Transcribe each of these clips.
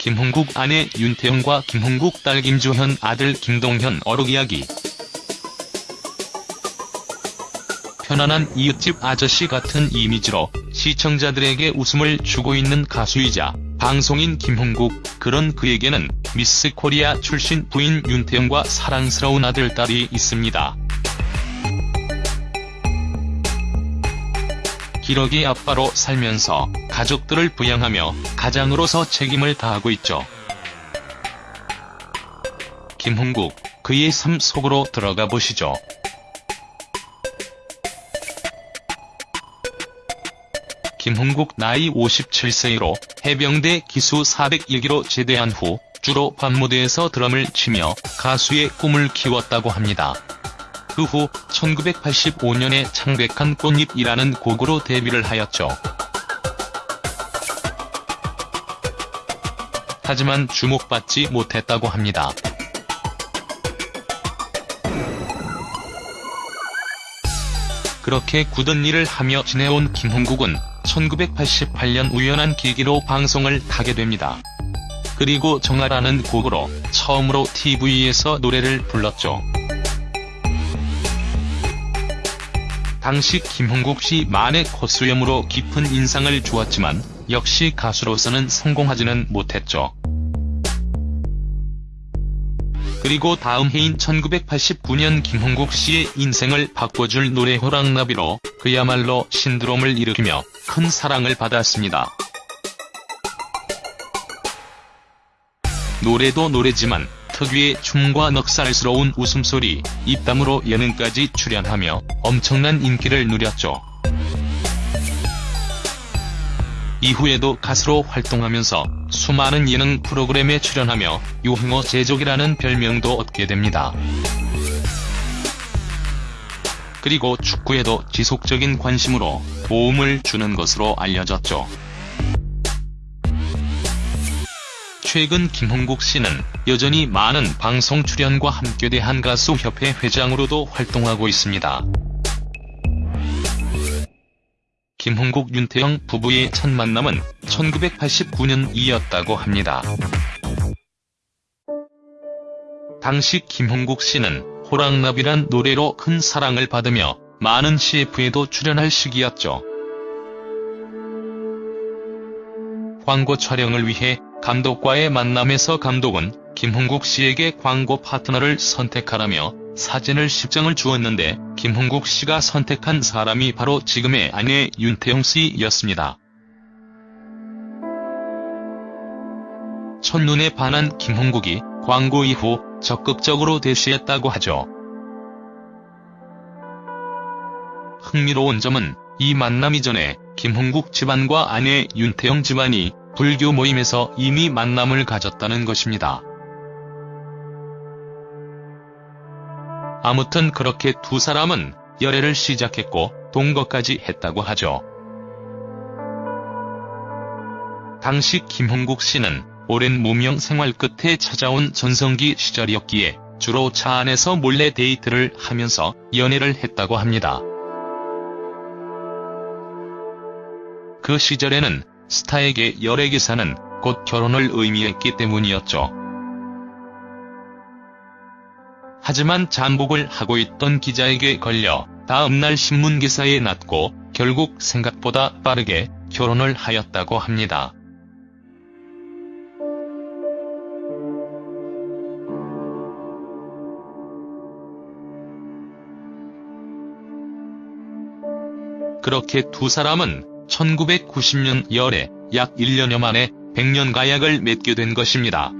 김홍국 아내 윤태영과 김홍국 딸 김주현 아들 김동현 어록 이야기 편안한 이웃집 아저씨 같은 이미지로 시청자들에게 웃음을 주고 있는 가수이자 방송인 김홍국, 그런 그에게는 미스 코리아 출신 부인 윤태영과 사랑스러운 아들 딸이 있습니다. 기러기 아빠로 살면서 가족들을 부양하며 가장으로서 책임을 다하고 있죠. 김홍국, 그의 삶 속으로 들어가 보시죠. 김홍국 나이 57세로 해병대 기수 401기로 제대한 후 주로 밤무대에서 드럼을 치며 가수의 꿈을 키웠다고 합니다. 그 후 1985년에 창백한 꽃잎이라는 곡으로 데뷔를 하였죠. 하지만 주목받지 못했다고 합니다. 그렇게 굳은 일을 하며 지내온 김홍국은 1988년 우연한 계기로 방송을 타게 됩니다. 그리고 정아라는 곡으로 처음으로 TV에서 노래를 불렀죠. 당시 김홍국 씨 만의 콧수염으로 깊은 인상을 주었지만 역시 가수로서는 성공하지는 못했죠. 그리고 다음 해인 1989년 김홍국 씨의 인생을 바꿔줄 노래 호랑나비로 그야말로 신드롬을 일으키며 큰 사랑을 받았습니다. 노래도 노래지만 특유의 춤과 넉살스러운 웃음소리, 입담으로 예능까지 출연하며 엄청난 인기를 누렸죠. 이후에도 가수로 활동하면서 수많은 예능 프로그램에 출연하며 유행어 제조기라는 별명도 얻게 됩니다. 그리고 축구에도 지속적인 관심으로 도움을 주는 것으로 알려졌죠. 최근 김홍국 씨는 여전히 많은 방송 출연과 함께 대한가수협회 회장으로도 활동하고 있습니다. 김홍국 윤태영 부부의 첫 만남은 1989년이었다고 합니다. 당시 김홍국 씨는 호랑나비란 노래로 큰 사랑을 받으며 많은 CF에도 출연할 시기였죠. 광고 촬영을 위해 감독과의 만남에서 감독은 김홍국 씨에게 광고 파트너를 선택하라며 사진을 10장을 주었는데 김홍국 씨가 선택한 사람이 바로 지금의 아내 윤태영 씨였습니다. 첫눈에 반한 김홍국이 광고 이후 적극적으로 대시했다고 하죠. 흥미로운 점은 이 만남 이전에 김홍국 집안과 아내 윤태영 집안이 불교 모임에서 이미 만남을 가졌다는 것입니다. 아무튼 그렇게 두 사람은 열애를 시작했고 동거까지 했다고 하죠. 당시 김홍국 씨는 오랜 무명 생활 끝에 찾아온 전성기 시절이었기에 주로 차 안에서 몰래 데이트를 하면서 연애를 했다고 합니다. 그 시절에는 스타에게 열애 기사는 곧 결혼을 의미했기 때문이었죠. 하지만 잠복을 하고 있던 기자에게 걸려 다음날 신문기사에 났고 결국 생각보다 빠르게 결혼을 하였다고 합니다. 그렇게 두 사람은 1990년 열에 약 1년여 만에 백년 가약을 맺게 된 것입니다.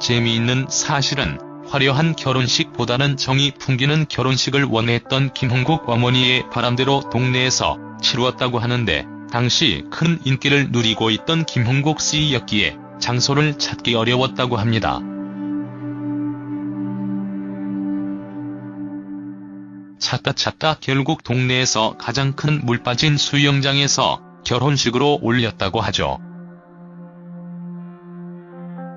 재미있는 사실은 화려한 결혼식보다는 정이 풍기는 결혼식을 원했던 김홍국 어머니의 바람대로 동네에서 치루었다고 하는데 당시 큰 인기를 누리고 있던 김홍국 씨였기에 장소를 찾기 어려웠다고 합니다. 찾다 찾다 결국 동네에서 가장 큰 물 빠진 수영장에서 결혼식을 올렸다고 하죠.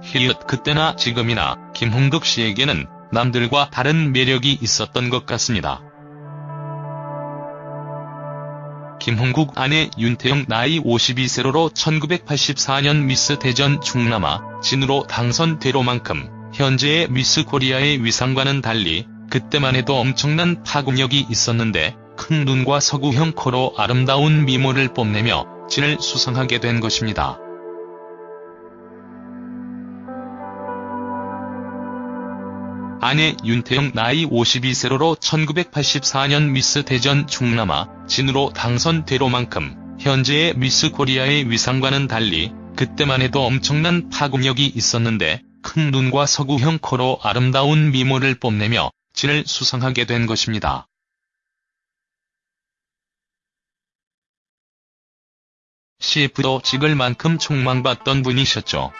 히읗 그때나 지금이나 김흥국 씨에게는 남들과 다른 매력이 있었던 것 같습니다. 김흥국 아내 윤태영 나이 52세로로 1984년 미스 대전 충남 진으로 당선되로만큼 현재의 미스 코리아의 위상과는 달리 그때만 해도 엄청난 파급력이 있었는데 큰 눈과 서구형 코로 아름다운 미모를 뽐내며 진을 수상하게 된 것입니다. 아내 윤태영 나이 52세로로 1984년 미스 대전 충남 진으로 당선되로만큼 현재의 미스 코리아의 위상과는 달리 그때만 해도 엄청난 파급력이 있었는데 큰 눈과 서구형 코로 아름다운 미모를 뽐내며 진을 수상하게 된 것입니다. CF도 찍을 만큼 촉망받던 분이셨죠.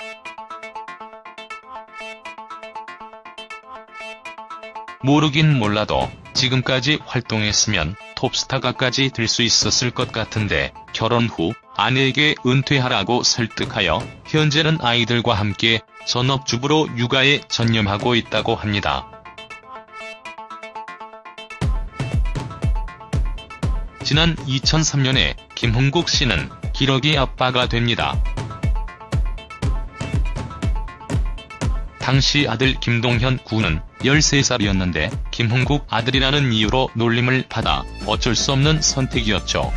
모르긴 몰라도 지금까지 활동했으면 톱스타가까지 될 수 있었을 것 같은데 결혼 후 아내에게 은퇴하라고 설득하여 현재는 아이들과 함께 전업주부로 육아에 전념하고 있다고 합니다. 지난 2003년에 김홍국 씨는 기러기 아빠가 됩니다. 당시 아들 김동현 군은 13살이었는데 김홍국 아들이라는 이유로 놀림을 받아 어쩔 수 없는 선택이었죠.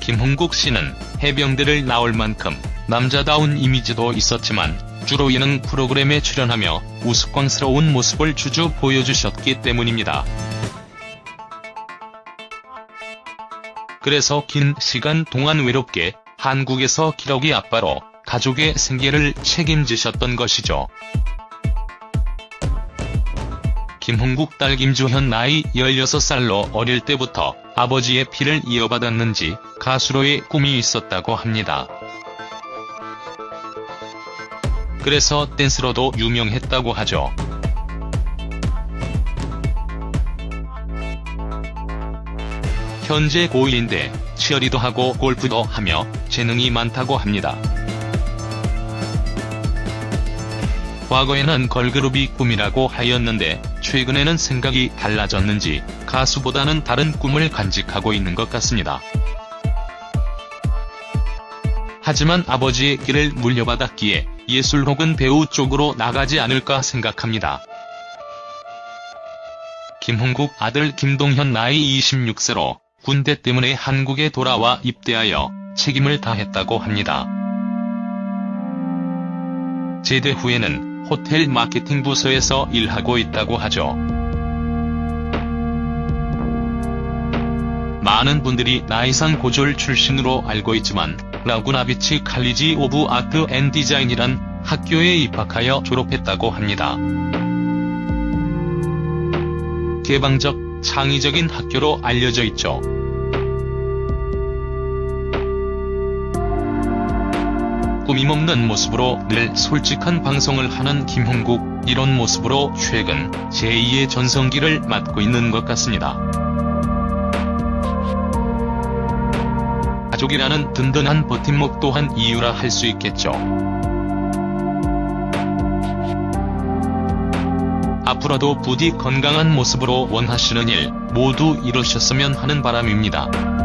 김홍국 씨는 해병대를 나올 만큼 남자다운 이미지도 있었지만 주로 예능 프로그램에 출연하며 우스꽝스러운 모습을 주주 보여주셨기 때문입니다. 그래서 긴 시간 동안 외롭게 한국에서 기러기 아빠로 가족의 생계를 책임지셨던 것이죠. 김홍국 딸 김주현 나이 16살로 어릴 때부터 아버지의 피를 이어받았는지 가수로의 꿈이 있었다고 합니다. 그래서 댄스로도 유명했다고 하죠. 현재 고1인데 치어리도 하고 골프도 하며 재능이 많다고 합니다. 과거에는 걸그룹이 꿈이라고 하였는데 최근에는 생각이 달라졌는지 가수보다는 다른 꿈을 간직하고 있는 것 같습니다. 하지만 아버지의 길을 물려받았기에 예술 혹은 배우 쪽으로 나가지 않을까 생각합니다. 김흥국 아들 김동현 나이 26세로 군대 때문에 한국에 돌아와 입대하여 책임을 다했다고 합니다. 제대 후에는 호텔 마케팅 부서에서 일하고 있다고 하죠. 많은 분들이 나이산 고졸 출신으로 알고 있지만 라구나비치 칼리지 오브 아트 앤 디자인이란 학교에 입학하여 졸업했다고 합니다. 개방적, 창의적인 학교로 알려져 있죠. 꾸밈없는 모습으로 늘 솔직한 방송을 하는 김홍국, 이런 모습으로 최근 제2의 전성기를 맞고 있는 것 같습니다. 가족이라는 든든한 버팀목 또한 이유라 할 수 있겠죠. 앞으로도 부디 건강한 모습으로 원하시는 일 모두 이루셨으면 하는 바람입니다.